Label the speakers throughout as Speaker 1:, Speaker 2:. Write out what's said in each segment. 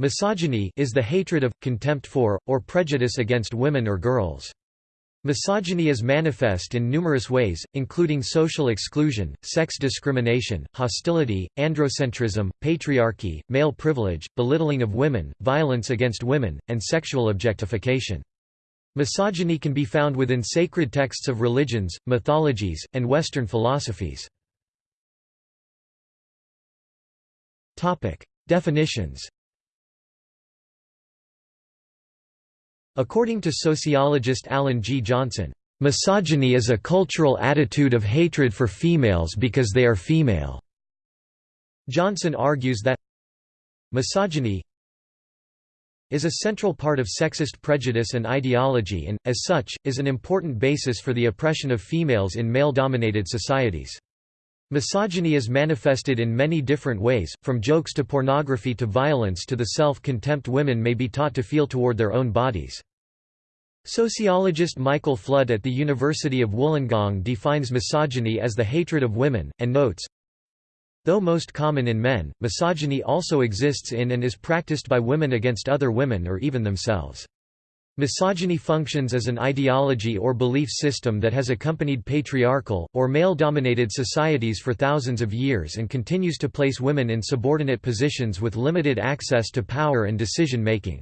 Speaker 1: Misogyny is the hatred of, contempt for, or prejudice against women or girls. Misogyny is manifest in numerous ways, including social exclusion, sex discrimination, hostility, androcentrism, patriarchy, male privilege, belittling of women, violence against women, and sexual objectification. Misogyny can be found within sacred texts of religions, mythologies, and Western philosophies. Definitions According to sociologist Alan G. Johnson, "...misogyny is a cultural attitude of hatred for females because they are female." Johnson argues that misogyny is a central part of sexist prejudice and ideology and, as such, is an important basis for the oppression of females in male-dominated societies. Misogyny is manifested in many different ways, from jokes to pornography to violence to the self-contempt women may be taught to feel toward their own bodies. Sociologist Michael Flood at the University of Wollongong defines misogyny as the hatred of women, and notes, Though most common in men, misogyny also exists in and is practiced by women against other women or even themselves. Misogyny functions as an ideology or belief system that has accompanied patriarchal, or male-dominated societies for thousands of years and continues to place women in subordinate positions with limited access to power and decision-making.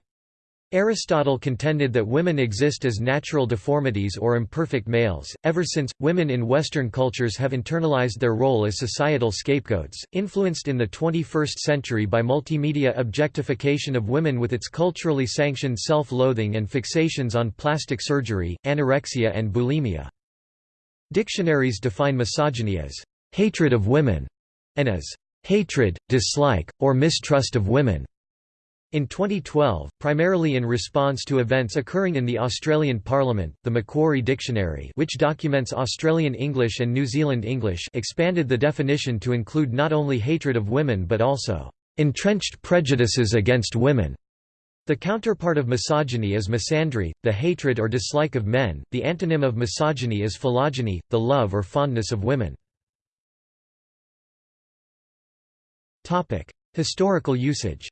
Speaker 1: Aristotle contended that women exist as natural deformities or imperfect males. Ever since, women in Western cultures have internalized their role as societal scapegoats, influenced in the 21st century by multimedia objectification of women with its culturally sanctioned self loathing and fixations on plastic surgery, anorexia, and bulimia. Dictionaries define misogyny as hatred of women and as hatred, dislike, or mistrust of women. In 2012, primarily in response to events occurring in the Australian Parliament, the Macquarie Dictionary which documents Australian English and New Zealand English expanded the definition to include not only hatred of women but also, "...entrenched prejudices against women." The counterpart of misogyny is misandry, the hatred or dislike of men, the antonym of misogyny is philogyny, the love or fondness of women. Historical usage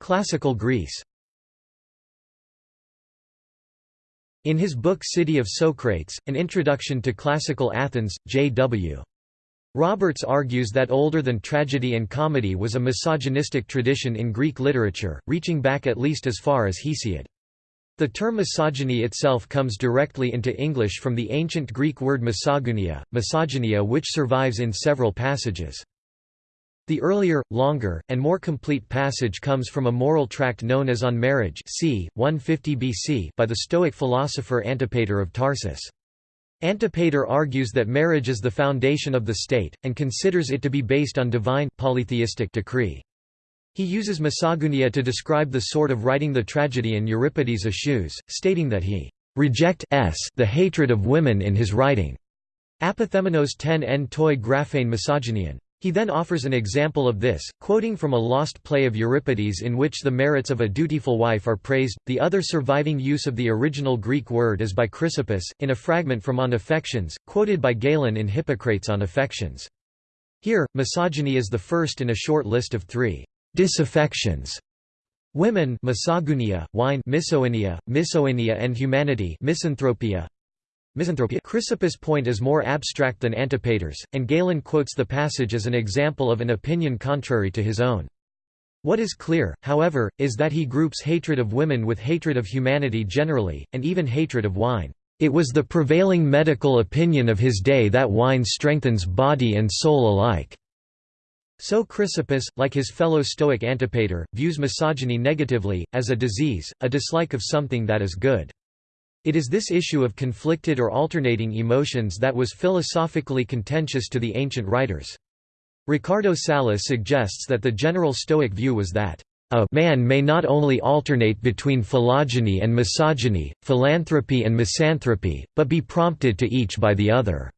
Speaker 1: Classical Greece In his book City of Socrates, An Introduction to Classical Athens, J.W. Roberts argues that older than tragedy and comedy was a misogynistic tradition in Greek literature, reaching back at least as far as Hesiod. The term misogyny itself comes directly into English from the ancient Greek word misogynia, misogynia which survives in several passages. The earlier, longer, and more complete passage comes from a moral tract known as On Marriage c. 150 BC by the Stoic philosopher Antipater of Tarsus. Antipater argues that marriage is the foundation of the state, and considers it to be based on divine polytheistic decree. He uses misogynia to describe the sort of writing the tragedian Euripides eschews, stating that he reject s the hatred of women in his writing. Apothemenos 10 en toi graphein misogynian. He then offers an example of this, quoting from a lost play of Euripides in which the merits of a dutiful wife are praised. The other surviving use of the original Greek word is by Chrysippus, in a fragment from On Affections, quoted by Galen in Hippocrates on Affections. Here, misogyny is the first in a short list of three disaffections. Women misogynia, wine misoenia, misoenia and humanity misanthropia, Misanthropia Chrysippus' point is more abstract than Antipater's, and Galen quotes the passage as an example of an opinion contrary to his own. What is clear, however, is that he groups hatred of women with hatred of humanity generally, and even hatred of wine. It was the prevailing medical opinion of his day that wine strengthens body and soul alike. So Chrysippus, like his fellow Stoic Antipater, views misogyny negatively, as a disease, a dislike of something that is good. It is this issue of conflicted or alternating emotions that was philosophically contentious to the ancient writers. Ricardo Salles suggests that the general Stoic view was that a man may not only alternate between philogyny and misogyny, philanthropy and misanthropy, but be prompted to each by the other.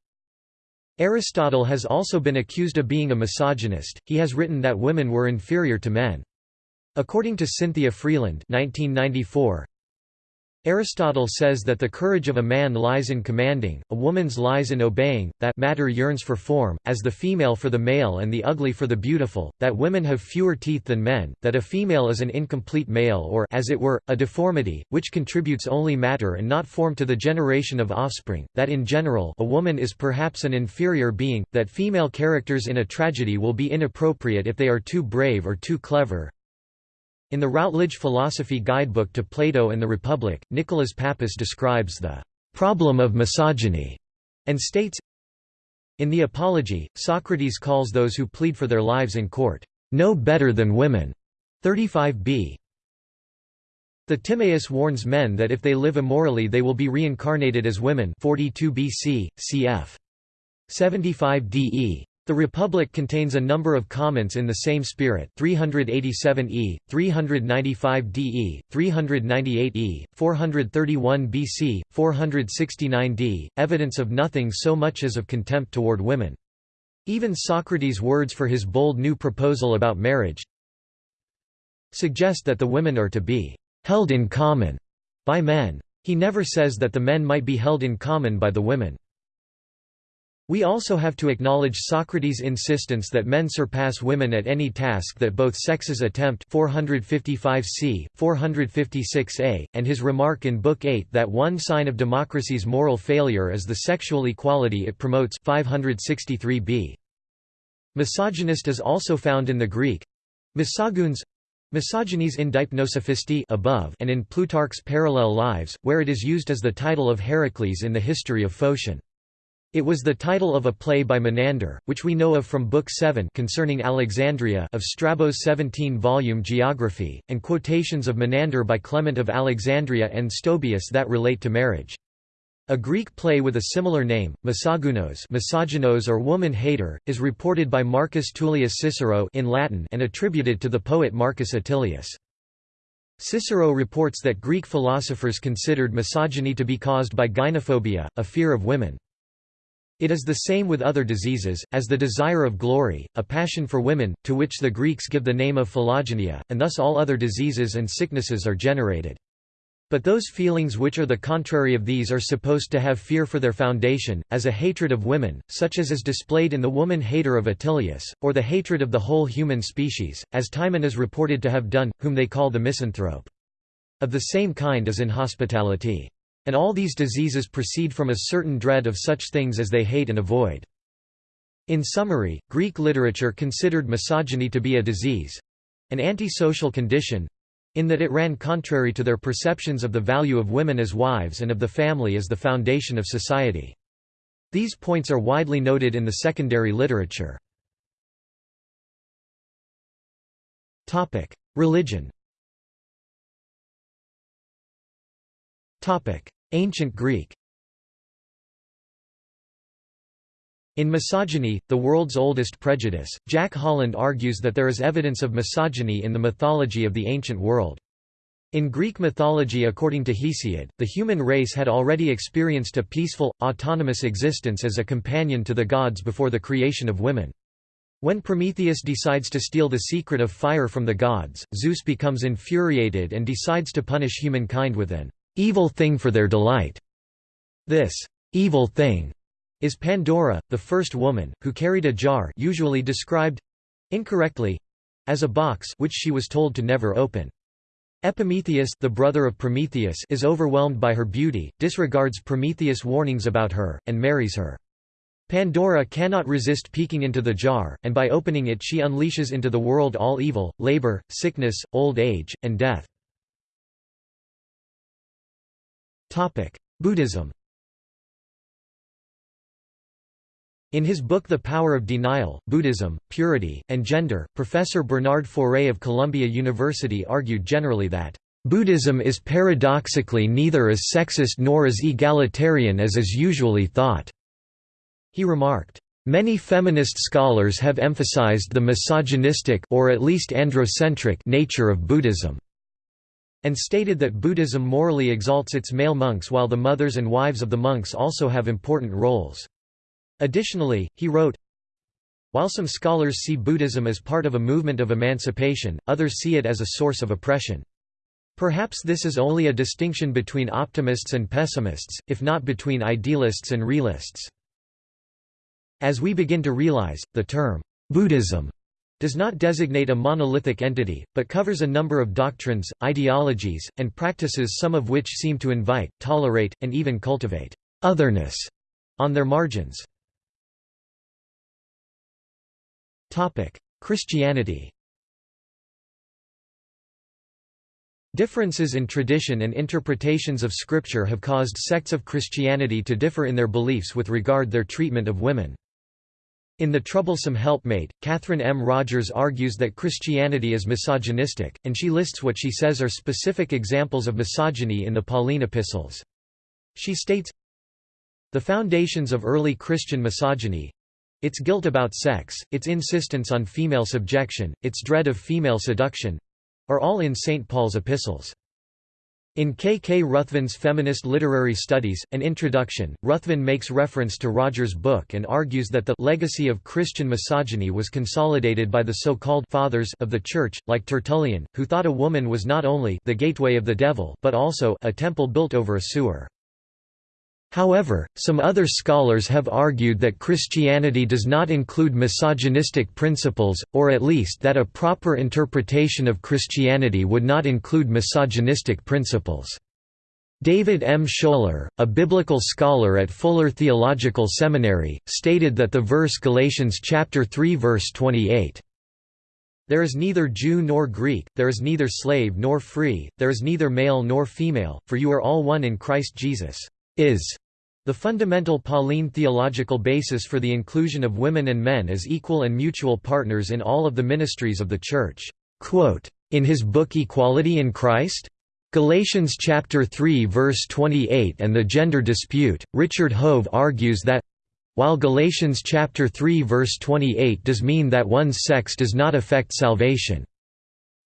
Speaker 1: Aristotle has also been accused of being a misogynist, he has written that women were inferior to men. According to Cynthia Freeland 1994, Aristotle says that the courage of a man lies in commanding, a woman's lies in obeying, that matter yearns for form, as the female for the male and the ugly for the beautiful, that women have fewer teeth than men, that a female is an incomplete male or as it were, a deformity, which contributes only matter and not form to the generation of offspring, that in general a woman is perhaps an inferior being, that female characters in a tragedy will be inappropriate if they are too brave or too clever, in the Routledge Philosophy Guidebook to Plato and the Republic, Nicholas Pappas describes the problem of misogyny and states, In the Apology, Socrates calls those who plead for their lives in court, no better than women. 35b. The Timaeus warns men that if they live immorally they will be reincarnated as women 42 BC, cf. 75 DE. The Republic contains a number of comments in the same spirit 387e, 395de, 398e, 431 BC, 469d, evidence of nothing so much as of contempt toward women. Even Socrates' words for his bold new proposal about marriage suggest that the women are to be held in common by men. He never says that the men might be held in common by the women. We also have to acknowledge Socrates' insistence that men surpass women at any task that both sexes attempt 455 c. 456a, and his remark in Book 8 that one sign of democracy's moral failure is the sexual equality it promotes 563b. Misogynist is also found in the Greek misogynes, Misogynes in Deipnosophistae above and in Plutarch's Parallel Lives, where it is used as the title of Heracles in the history of Phocion. It was the title of a play by Menander, which we know of from Book 7 concerning Alexandria of Strabo's 17-volume Geography, and quotations of Menander by Clement of Alexandria and Stobaeus that relate to marriage. A Greek play with a similar name, Misogynos misogynos or woman-hater, is reported by Marcus Tullius Cicero in Latin and attributed to the poet Marcus Attilius. Cicero reports that Greek philosophers considered misogyny to be caused by gynophobia, a fear of women. It is the same with other diseases, as the desire of glory, a passion for women, to which the Greeks give the name of philogynia, and thus all other diseases and sicknesses are generated. But those feelings which are the contrary of these are supposed to have fear for their foundation, as a hatred of women, such as is displayed in the woman-hater of Attilius, or the hatred of the whole human species, as Timon is reported to have done, whom they call the misanthrope. Of the same kind as in hospitality. And all these diseases proceed from a certain dread of such things as they hate and avoid. In summary, Greek literature considered misogyny to be a disease—an antisocial condition—in that it ran contrary to their perceptions of the value of women as wives and of the family as the foundation of society. These points are widely noted in the secondary literature. Religion Ancient Greek In Misogyny, the world's oldest prejudice, Jack Holland argues that there is evidence of misogyny in the mythology of the ancient world. In Greek mythology according to Hesiod, the human race had already experienced a peaceful, autonomous existence as a companion to the gods before the creation of women. When Prometheus decides to steal the secret of fire from the gods, Zeus becomes infuriated and decides to punish humankind with an evil thing for their delight. This evil thing is Pandora, the first woman, who carried a jar usually described—incorrectly, as a box which she was told to never open. Epimetheus the brother of Prometheus is overwhelmed by her beauty, disregards Prometheus' warnings about her, and marries her. Pandora cannot resist peeking into the jar, and by opening it she unleashes into the world all evil, labor, sickness, old age, and death. Buddhism In his book The Power of Denial, Buddhism, Purity, and Gender, Professor Bernard Faure of Columbia University argued generally that, "...Buddhism is paradoxically neither as sexist nor as egalitarian as is usually thought." He remarked, Many feminist scholars have emphasized the misogynistic or at least androcentric nature of Buddhism and stated that Buddhism morally exalts its male monks while the mothers and wives of the monks also have important roles. Additionally, he wrote, While some scholars see Buddhism as part of a movement of emancipation, others see it as a source of oppression. Perhaps this is only a distinction between optimists and pessimists, if not between idealists and realists. As we begin to realize, the term, Buddhism does not designate a monolithic entity, but covers a number of doctrines, ideologies, and practices some of which seem to invite, tolerate, and even cultivate otherness on their margins. Christianity Differences in tradition and interpretations of Scripture have caused sects of Christianity to differ in their beliefs with regard their treatment of women. In The Troublesome Helpmate, Catherine M. Rogers argues that Christianity is misogynistic, and she lists what she says are specific examples of misogyny in the Pauline epistles. She states, The foundations of early Christian misogyny, its guilt about sex, its insistence on female subjection, its dread of female seduction, are all in St. Paul's epistles. In K. K. Ruthven's Feminist Literary Studies, An Introduction, Ruthven makes reference to Rogers' book and argues that the legacy of Christian misogyny was consolidated by the so-called «fathers» of the Church, like Tertullian, who thought a woman was not only «the gateway of the devil» but also «a temple built over a sewer». However, some other scholars have argued that Christianity does not include misogynistic principles, or at least that a proper interpretation of Christianity would not include misogynistic principles. David M. Scholer, a biblical scholar at Fuller Theological Seminary, stated that the verse Galatians chapter 3 verse 28 there is neither Jew nor Greek, there is neither slave nor free, there is neither male nor female, for you are all one in Christ Jesus is the fundamental Pauline theological basis for the inclusion of women and men as equal and mutual partners in all of the ministries of the Church. In his book Equality in Christ? Galatians chapter 3 verse 28 and the gender dispute, Richard Hove argues that while Galatians chapter 3 verse 28 does mean that one's sex does not affect salvation,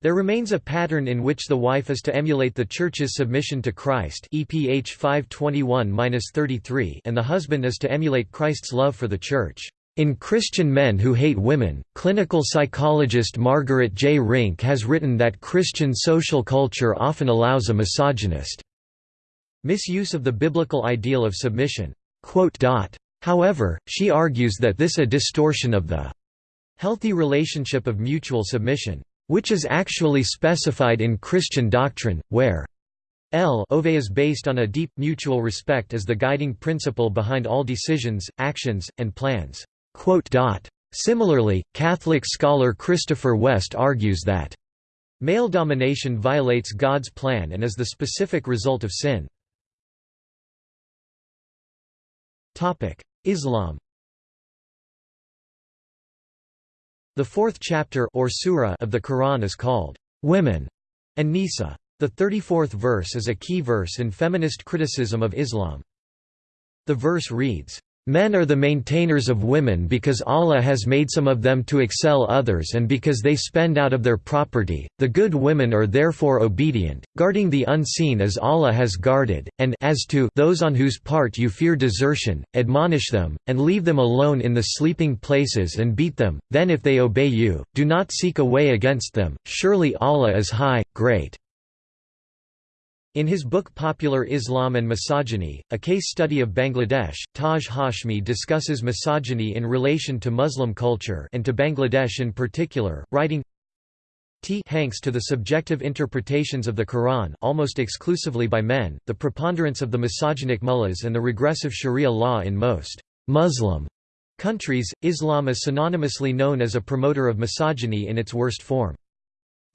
Speaker 1: there remains a pattern in which the wife is to emulate the Church's submission to Christ EPH 521-33 and the husband is to emulate Christ's love for the Church. In Christian Men Who Hate Women, clinical psychologist Margaret J. Rinck has written that Christian social culture often allows a misogynist misuse of the biblical ideal of submission. However, she argues that this a distortion of the healthy relationship of mutual submission which is actually specified in Christian doctrine, where L ove is based on a deep, mutual respect as the guiding principle behind all decisions, actions, and plans." Similarly, Catholic scholar Christopher West argues that male domination violates God's plan and is the specific result of sin. Islam The fourth chapter or surah of the Quran is called, "'Women' An-Nisa. The 34th verse is a key verse in feminist criticism of Islam. The verse reads, Men are the maintainers of women because Allah has made some of them to excel others and because they spend out of their property. The good women are therefore obedient, guarding the unseen as Allah has guarded, and as to those on whose part you fear desertion, admonish them, and leave them alone in the sleeping places and beat them, then if they obey you, do not seek a way against them, surely Allah is high, great. In his book Popular Islam and Misogyny, a case study of Bangladesh, Taj Hashmi discusses misogyny in relation to Muslim culture and to Bangladesh in particular, writing, T hanks to the subjective interpretations of the Quran almost exclusively by men, the preponderance of the misogynic mullahs and the regressive sharia law in most Muslim countries, Islam is synonymously known as a promoter of misogyny in its worst form.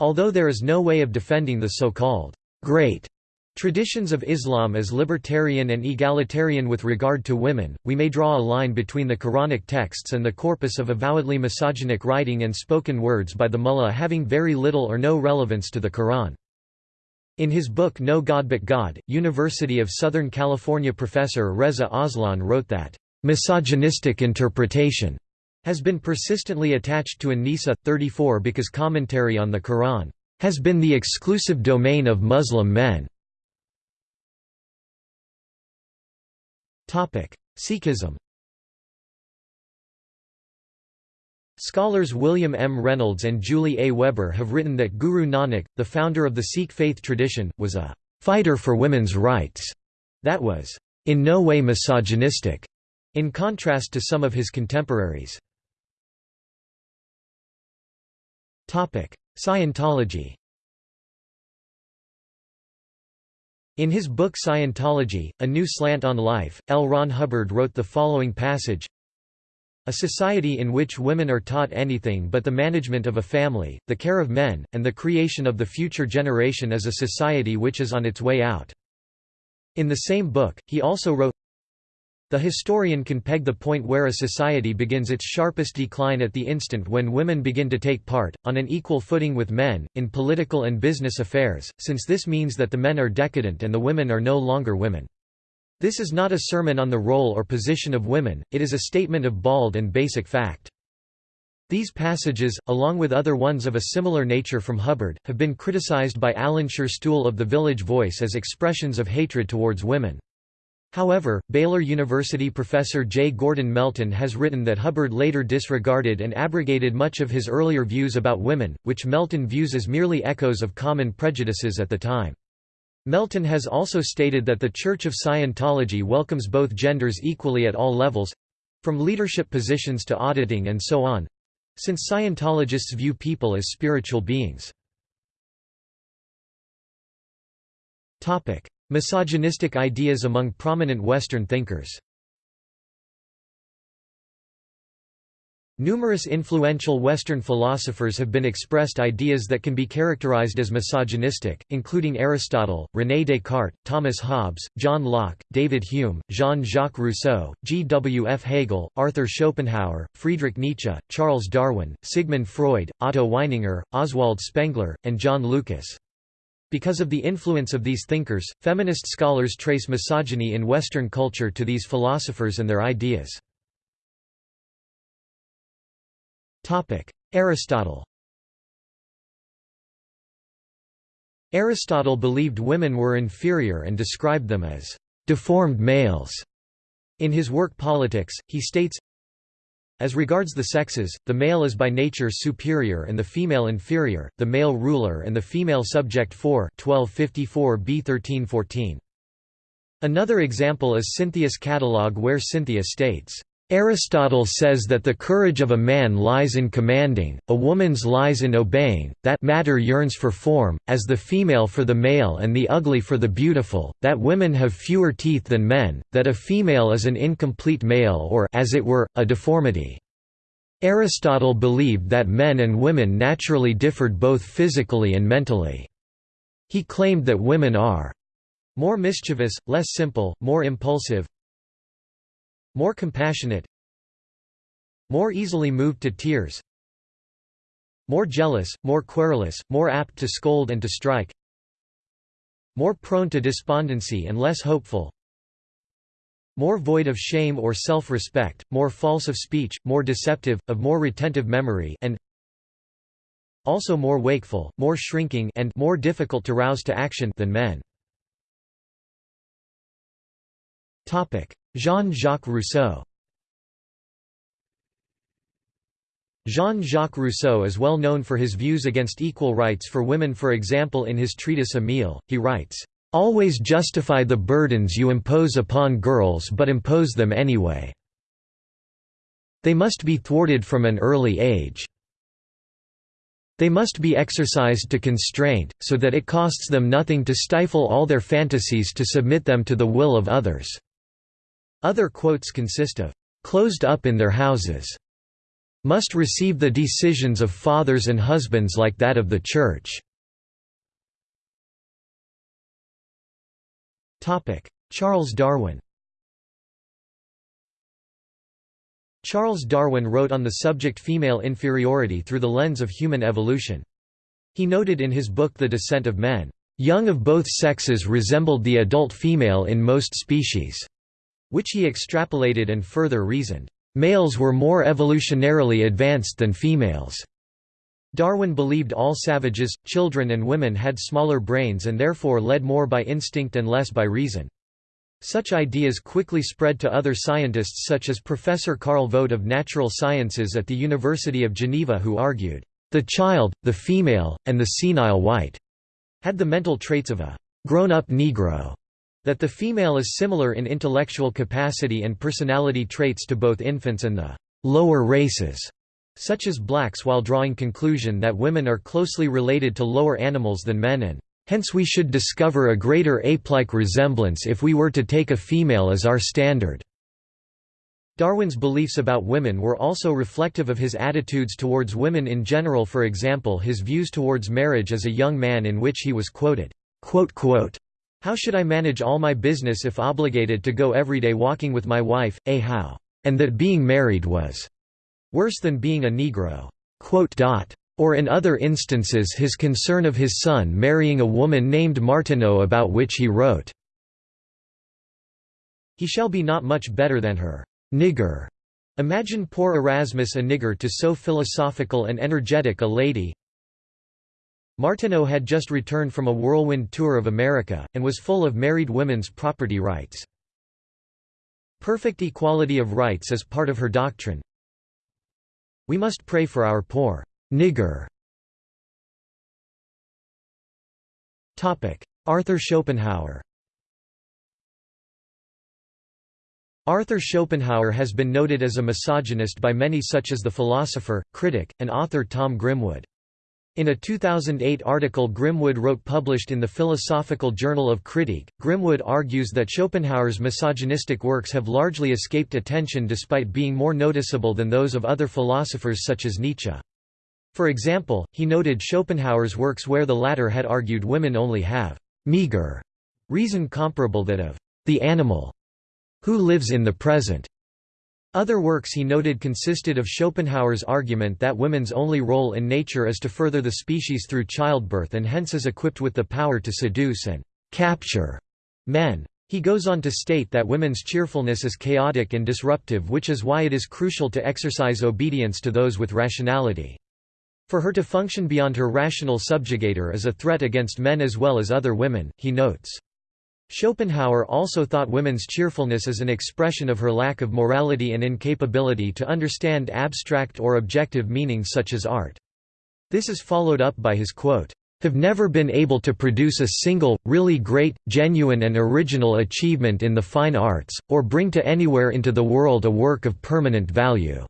Speaker 1: Although there is no way of defending the so-called great Traditions of Islam as libertarian and egalitarian with regard to women, we may draw a line between the Quranic texts and the corpus of avowedly misogynic writing and spoken words by the mullah having very little or no relevance to the Quran. In his book No God But God, University of Southern California professor Reza Aslan wrote that, "...misogynistic interpretation," has been persistently attached to An-Nisa 34 because commentary on the Quran, "...has been the exclusive domain of Muslim men." Sikhism Scholars William M. Reynolds and Julie A. Webber have written that Guru Nanak, the founder of the Sikh faith tradition, was a fighter for women's rights that was in no way misogynistic, in contrast to some of his contemporaries. Scientology In his book Scientology, A New Slant on Life, L. Ron Hubbard wrote the following passage a society in which women are taught anything but the management of a family, the care of men, and the creation of the future generation is a society which is on its way out. In the same book, he also wrote, the historian can peg the point where a society begins its sharpest decline at the instant when women begin to take part, on an equal footing with men, in political and business affairs, since this means that the men are decadent and the women are no longer women. This is not a sermon on the role or position of women, it is a statement of bald and basic fact. These passages, along with other ones of a similar nature from Hubbard, have been criticized by Alan Scherstuhl of The Village Voice as expressions of hatred towards women. However, Baylor University professor J. Gordon Melton has written that Hubbard later disregarded and abrogated much of his earlier views about women, which Melton views as merely echoes of common prejudices at the time. Melton has also stated that the Church of Scientology welcomes both genders equally at all levels—from leadership positions to auditing and so on—since Scientologists view people as spiritual beings. Misogynistic ideas among prominent Western thinkers Numerous influential Western philosophers have been expressed ideas that can be characterized as misogynistic, including Aristotle, René Descartes, Thomas Hobbes, John Locke, David Hume, Jean-Jacques Rousseau, G. W. F. Hegel, Arthur Schopenhauer, Friedrich Nietzsche, Charles Darwin, Sigmund Freud, Otto Weininger, Oswald Spengler, and John Lucas. Because of the influence of these thinkers, feminist scholars trace misogyny in Western culture to these philosophers and their ideas. Aristotle Aristotle believed women were inferior and described them as deformed males. In his work Politics, he states, as regards the sexes, the male is by nature superior and the female inferior, the male ruler and the female subject 4 1254 b 1314. Another example is Cynthia's catalogue where Cynthia states, Aristotle says that the courage of a man lies in commanding, a woman's lies in obeying, that matter yearns for form, as the female for the male and the ugly for the beautiful, that women have fewer teeth than men, that a female is an incomplete male or as it were, a deformity. Aristotle believed that men and women naturally differed both physically and mentally. He claimed that women are more mischievous, less simple, more impulsive, more compassionate More easily moved to tears More jealous, more querulous, more apt to scold and to strike More prone to despondency and less hopeful more void of shame or self-respect, more false of speech, more deceptive, of more retentive memory and also more wakeful, more shrinking and more difficult to rouse to action than men. Jean-Jacques Rousseau Jean-Jacques Rousseau is well known for his views against equal rights for women for example in his treatise Emile, he writes, "...always justify the burdens you impose upon girls but impose them anyway. They must be thwarted from an early age. They must be exercised to constraint, so that it costs them nothing to stifle all their fantasies to submit them to the will of others." Other quotes consist of, "...closed up in their houses," "...must receive the decisions of fathers and husbands like that of the Church." Charles Darwin Charles Darwin wrote on the subject female inferiority through the lens of human evolution. He noted in his book The Descent of Men, "...young of both sexes resembled the adult female in most species." Which he extrapolated and further reasoned, "...males were more evolutionarily advanced than females." Darwin believed all savages, children and women had smaller brains and therefore led more by instinct and less by reason. Such ideas quickly spread to other scientists such as Professor Carl Vogt of Natural Sciences at the University of Geneva who argued, "...the child, the female, and the senile white," had the mental traits of a grown-up Negro, that the female is similar in intellectual capacity and personality traits to both infants and the lower races, such as blacks while drawing conclusion that women are closely related to lower animals than men and Hence we should discover a greater ape-like resemblance if we were to take a female as our standard." Darwin's beliefs about women were also reflective of his attitudes towards women in general for example his views towards marriage as a young man in which he was quoted, "'How should I manage all my business if obligated to go every day walking with my wife, a how? And that being married was worse than being a Negro." or in other instances his concern of his son marrying a woman named Martineau about which he wrote, He shall be not much better than her nigger. Imagine poor Erasmus a nigger to so philosophical and energetic a lady. Martineau had just returned from a whirlwind tour of America, and was full of married women's property rights. Perfect equality of rights is part of her doctrine. We must pray for our poor Nigger Arthur Schopenhauer Arthur Schopenhauer has been noted as a misogynist by many such as the philosopher, critic, and author Tom Grimwood. In a 2008 article Grimwood wrote published in the Philosophical Journal of Critique, Grimwood argues that Schopenhauer's misogynistic works have largely escaped attention despite being more noticeable than those of other philosophers such as Nietzsche. For example, he noted Schopenhauer's works where the latter had argued women only have meager reason comparable that of the animal who lives in the present. Other works he noted consisted of Schopenhauer's argument that women's only role in nature is to further the species through childbirth and hence is equipped with the power to seduce and capture men. He goes on to state that women's cheerfulness is chaotic and disruptive which is why it is crucial to exercise obedience to those with rationality. For her to function beyond her rational subjugator is a threat against men as well as other women, he notes. Schopenhauer also thought women's cheerfulness as an expression of her lack of morality and incapability to understand abstract or objective meanings such as art. This is followed up by his quote, "...have never been able to produce a single, really great, genuine and original achievement in the fine arts, or bring to anywhere into the world a work of permanent value."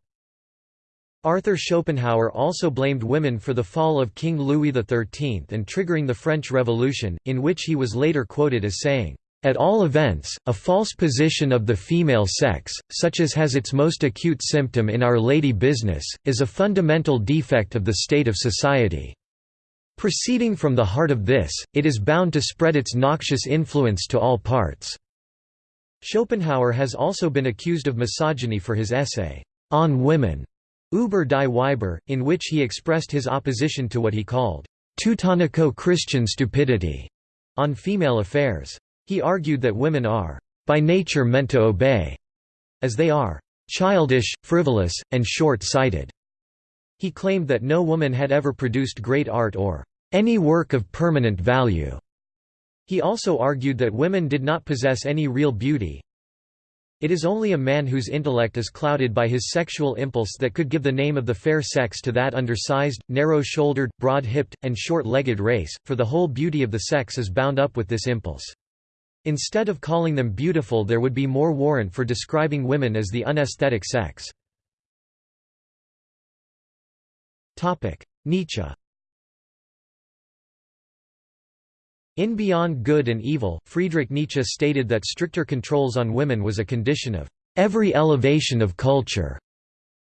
Speaker 1: Arthur Schopenhauer also blamed women for the fall of King Louis XIII and triggering the French Revolution, in which he was later quoted as saying, "...at all events, a false position of the female sex, such as has its most acute symptom in Our Lady business, is a fundamental defect of the state of society. Proceeding from the heart of this, it is bound to spread its noxious influence to all parts." Schopenhauer has also been accused of misogyny for his essay, On Women, Über die Weiber, in which he expressed his opposition to what he called Teutonico-Christian stupidity on female affairs. He argued that women are by nature meant to obey, as they are childish, frivolous, and short-sighted. He claimed that no woman had ever produced great art or any work of permanent value. He also argued that women did not possess any real beauty, it is only a man whose intellect is clouded by his sexual impulse that could give the name of the fair sex to that undersized, narrow-shouldered, broad-hipped, and short-legged race, for the whole beauty of the sex is bound up with this impulse. Instead of calling them beautiful there would be more warrant for describing women as the unesthetic sex. Nietzsche In Beyond Good and Evil, Friedrich Nietzsche stated that stricter controls on women was a condition of every elevation of culture.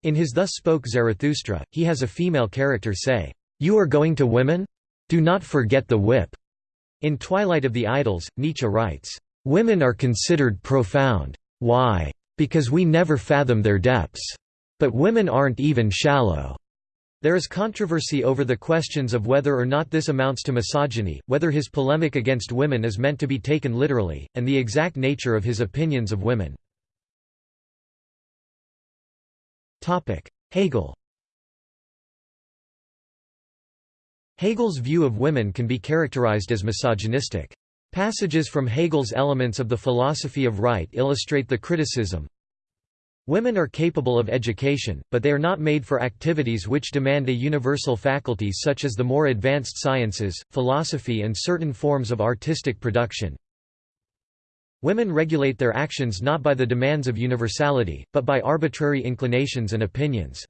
Speaker 1: In his Thus Spoke Zarathustra, he has a female character say, "'You are going to women? Do not forget the whip." In Twilight of the Idols, Nietzsche writes, "'Women are considered profound. Why? Because we never fathom their depths. But women aren't even shallow. There is controversy over the questions of whether or not this amounts to misogyny, whether his polemic against women is meant to be taken literally, and the exact nature of his opinions of women. Hegel Hegel's view of women can be characterized as misogynistic. Passages from Hegel's Elements of the Philosophy of Right illustrate the criticism. Women are capable of education, but they are not made for activities which demand a universal faculty such as the more advanced sciences, philosophy and certain forms of artistic production. Women regulate their actions not by the demands of universality, but by arbitrary inclinations and opinions.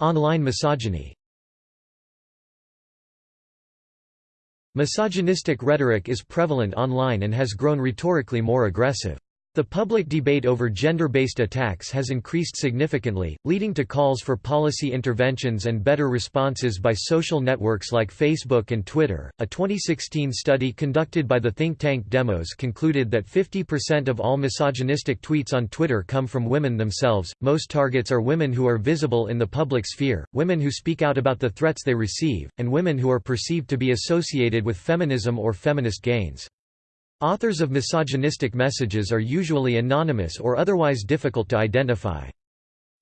Speaker 1: Online misogyny Misogynistic rhetoric is prevalent online and has grown rhetorically more aggressive. The public debate over gender-based attacks has increased significantly, leading to calls for policy interventions and better responses by social networks like Facebook and Twitter. A 2016 study conducted by the think tank Demos concluded that 50% of all misogynistic tweets on Twitter come from women themselves. Most targets are women who are visible in the public sphere, women who speak out about the threats they receive, and women who are perceived to be associated with feminism or feminist gains. Authors of misogynistic messages are usually anonymous or otherwise difficult to identify.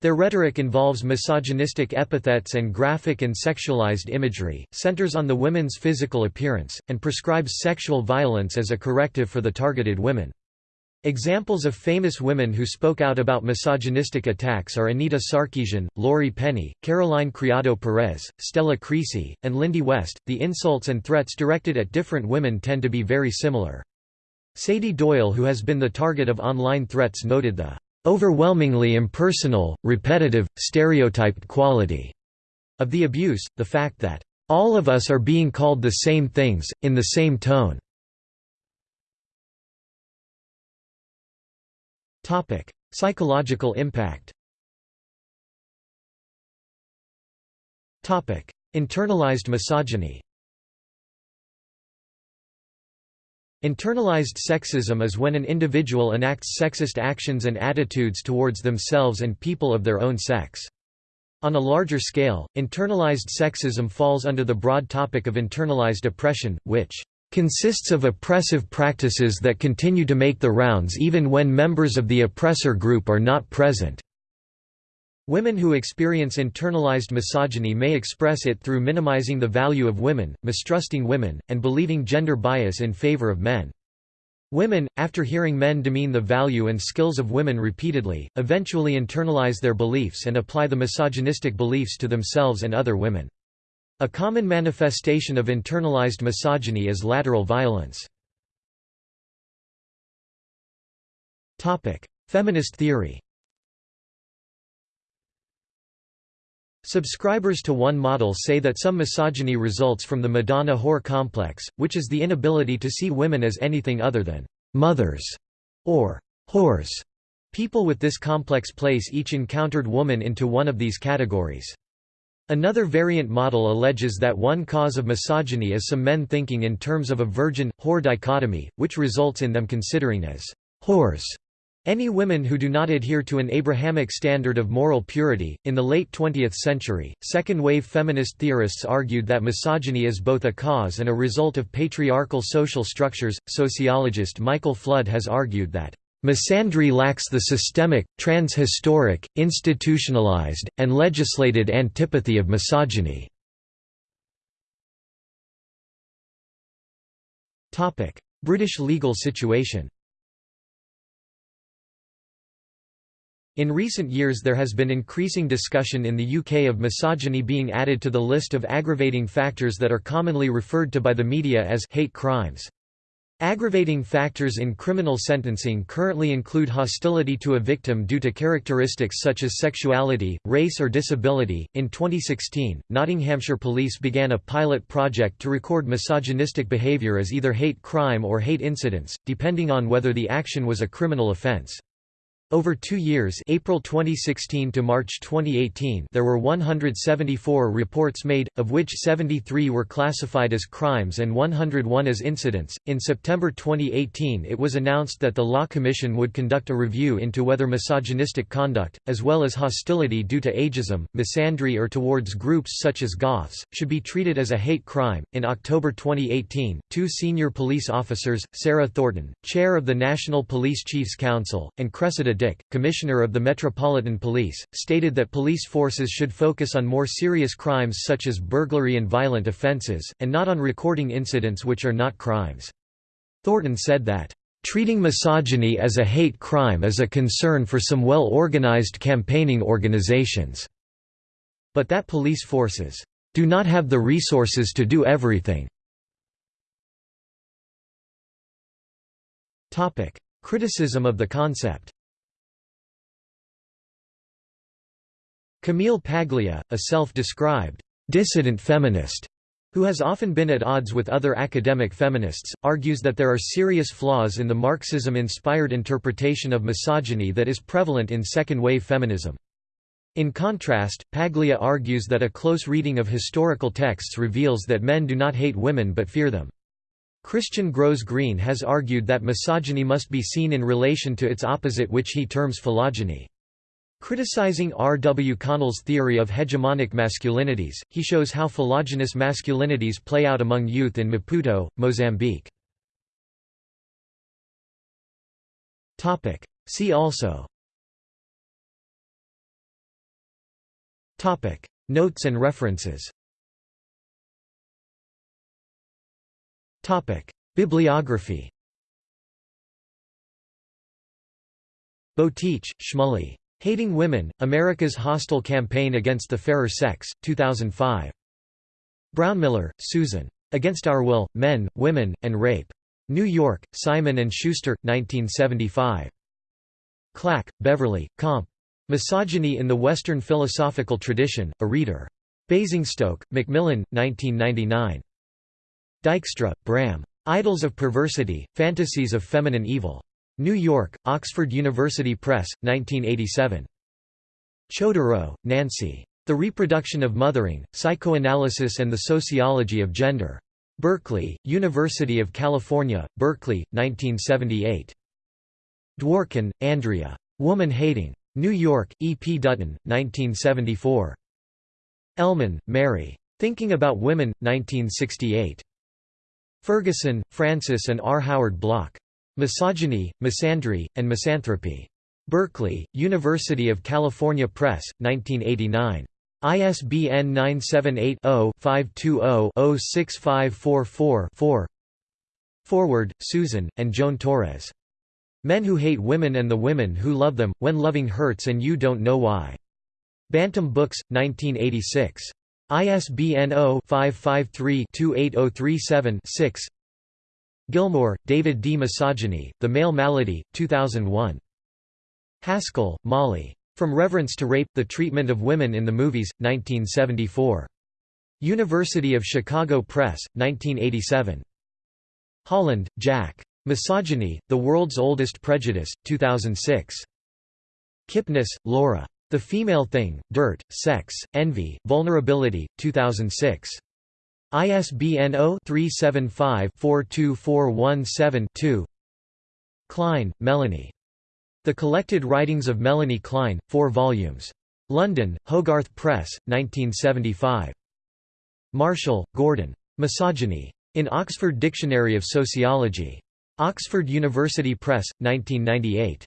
Speaker 1: Their rhetoric involves misogynistic epithets and graphic and sexualized imagery, centers on the women's physical appearance, and prescribes sexual violence as a corrective for the targeted women. Examples of famous women who spoke out about misogynistic attacks are Anita Sarkeesian, Laurie Penny, Caroline Criado Perez, Stella Creasy, and Lindy West. The insults and threats directed at different women tend to be very similar. Sady Doyle who has been the target of online threats noted the "...overwhelmingly impersonal, repetitive, stereotyped quality." of the abuse, the fact that, "...all of us are being called the same things, in the same tone." Psychological impact Internalized misogyny Internalized sexism is when an individual enacts sexist actions and attitudes towards themselves and people of their own sex. On a larger scale, internalized sexism falls under the broad topic of internalized oppression, which consists of oppressive practices that continue to make the rounds even when members of the oppressor group are not present. Women who experience internalized misogyny may express it through minimizing the value of women, mistrusting women, and believing gender bias in favor of men. Women, after hearing men demean the value and skills of women repeatedly, eventually internalize their beliefs and apply the misogynistic beliefs to themselves and other women. A common manifestation of internalized misogyny is lateral violence. Feminist theory Subscribers to one model say that some misogyny results from the Madonna-whore complex, which is the inability to see women as anything other than «mothers» or «whores». People with this complex place each encountered woman into one of these categories. Another variant model alleges that one cause of misogyny is some men thinking in terms of a virgin-whore dichotomy, which results in them considering as «whores» Any women who do not adhere to an Abrahamic standard of moral purity. In the late 20th century, second wave feminist theorists argued that misogyny is both a cause and a result of patriarchal social structures. Sociologist Michael Flood has argued that misandry lacks the systemic, trans-historic, institutionalized, and legislated antipathy of misogyny. British legal situation In recent years there has been increasing discussion in the UK of misogyny being added to the list of aggravating factors that are commonly referred to by the media as hate crimes. Aggravating factors in criminal sentencing currently include hostility to a victim due to characteristics such as sexuality, race, or disability. In 2016, Nottinghamshire Police began a pilot project to record misogynistic behaviour as either hate crime or hate incidents, depending on whether the action was a criminal offence. Over two years April 2016 to March 2018 there were 174 reports made, of which 73 were classified as crimes and 101 as incidents. In September 2018 it was announced that the Law Commission would conduct a review into whether misogynistic conduct, as well as hostility due to ageism, misandry or towards groups such as goths, should be treated as a hate crime. In October 2018, two senior police officers, Sarah Thornton, chair of the National Police Chiefs Council, and Cressida Dick, Commissioner of the Metropolitan Police, stated that police forces should focus on more serious crimes such as burglary and violent offences, and not on recording incidents which are not crimes. Thornton said that, "...treating misogyny as a hate crime is a concern for some well-organized campaigning organizations." But that police forces, "...do not have the resources to do everything." Criticism of the concept Camille Paglia, a self-described dissident feminist, who has often been at odds with other academic feminists, argues that there are serious flaws in the Marxism-inspired interpretation of misogyny that is prevalent in second-wave feminism. In contrast, Paglia argues that a close reading of historical texts reveals that men do not hate women but fear them. Christian Groes-Green has argued that misogyny must be seen in relation to its opposite which he terms philogyny. Criticizing R. W. Connell's theory of hegemonic masculinities, he shows how philogynous masculinities play out among youth in Maputo, Mozambique. See also Notes and references Bibliography Boteach, Shmuley. Hating Women, America's Hostile Campaign Against the Fairer Sex, 2005. Brownmiller, Susan. Against Our Will, Men, Women, and Rape. New York, Simon & Schuster, 1975. Clack, Beverly, Comp. Misogyny in the Western Philosophical Tradition, A Reader. Basingstoke, Macmillan, 1999. Dijkstra, Bram. Idols of Perversity, Fantasies of Feminine Evil. New York, Oxford University Press, 1987. Chodorow, Nancy. The Reproduction of Mothering, Psychoanalysis and the Sociology of Gender. Berkeley, University of California, Berkeley, 1978. Dworkin, Andrea. Woman Hating. New York, E. P. Dutton, 1974. Ellmann, Mary. Thinking About Women, 1968. Ferguson, Francis and R. Howard Bloch. Misogyny, Misandry, and Misanthropy. Berkeley, University of California Press, 1989. ISBN 978-0-520-06544-4 Forward, Susan, and Joan Torres. Men Who Hate Women and the Women Who Love Them, When Loving Hurts and You Don't Know Why. Bantam Books, 1986. ISBN 0-553-28037-6 Gilmore, David D. Misogyny, The Male Malady, 2001. Haskell, Molly. From Reverence to Rape, The Treatment of Women in the Movies, 1974. University of Chicago Press, 1987. Holland, Jack. Misogyny, The World's Oldest Prejudice, 2006. Kipnis, Laura. The Female Thing, Dirt, Sex, Envy, Vulnerability, 2006. ISBN 0-375-42417-2 Klein, Melanie. The Collected Writings of Melanie Klein, 4 volumes. London, Hogarth Press, 1975. Marshall, Gordon. Misogyny. In Oxford Dictionary of Sociology. Oxford University Press, 1998.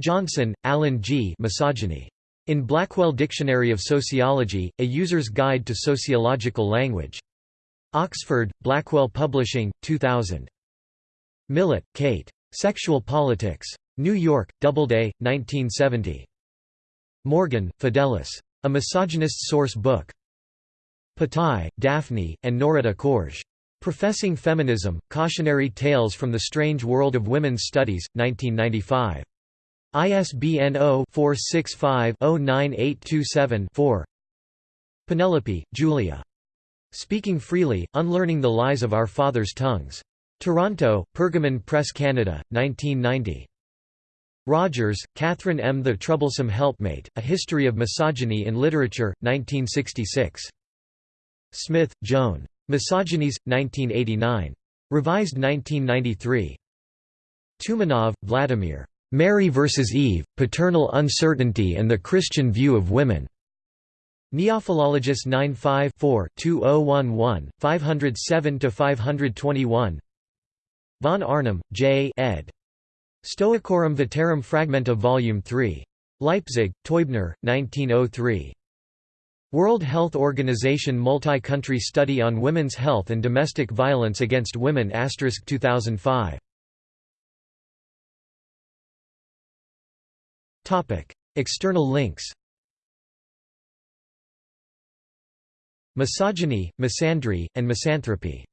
Speaker 1: Johnson, Alan G. Misogyny. In Blackwell Dictionary of Sociology, A User's Guide to Sociological Language. Oxford, Blackwell Publishing, 2000. Millett, Kate. Sexual Politics. New York, Doubleday, 1970. Morgan, Fidelis. A Misogynist Source Book. Patai, Daphne, and Noretta Koertge. Professing Feminism, Cautionary Tales from the Strange World of Women's Studies, 1995. ISBN 0-465-09827-4 Penelope, Julia. Speaking Freely, Unlearning the Lies of Our Fathers' Tongues. Toronto, Pergamon Press Canada, 1990. Rogers, Catherine M. The Troublesome Helpmate, A History of Misogyny in Literature, 1966. Smith, Joan. Misogynies, 1989. Revised 1993. Tumanov, Vladimir. Mary vs. Eve, Paternal Uncertainty and the Christian View of Women. Neophilologus 95-4-2011, 507–521 Von Arnim, J. ed. Stoicorum Veterum Fragmenta Vol. 3. Leipzig, Teubner, 1903. World Health Organization Multi-Country Study on Women's Health and Domestic Violence Against Women 2005. External links Misogyny, misandry, and misanthropy